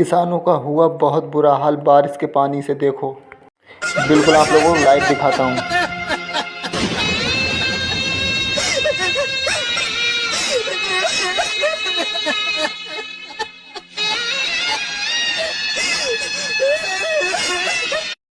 किसानों का हुआ बहुत बुरा हाल। बारिश के पानी से देखो। बिल्कुल आप लोगों को लाइव दिखाता हूँ।